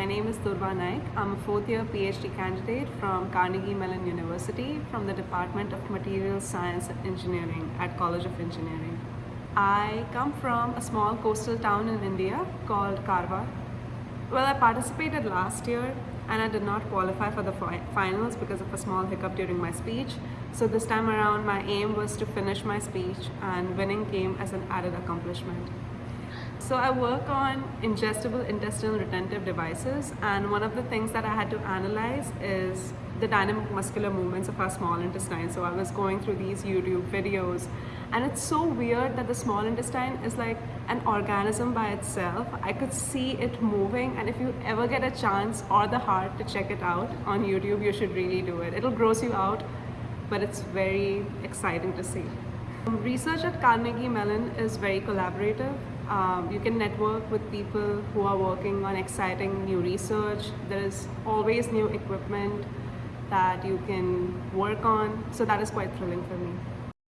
my name is Durva Naik. I'm a fourth year PhD candidate from Carnegie Mellon University from the Department of Materials Science and Engineering at College of Engineering. I come from a small coastal town in India called Karwar. Well, I participated last year and I did not qualify for the fi finals because of a small hiccup during my speech. So this time around, my aim was to finish my speech and winning came as an added accomplishment. So I work on ingestible intestinal retentive devices and one of the things that I had to analyze is the dynamic muscular movements of our small intestine. So I was going through these YouTube videos and it's so weird that the small intestine is like an organism by itself. I could see it moving and if you ever get a chance or the heart to check it out on YouTube, you should really do it. It'll gross you out, but it's very exciting to see. Research at Carnegie Mellon is very collaborative. Um, you can network with people who are working on exciting new research. There is always new equipment that you can work on. So that is quite thrilling for me.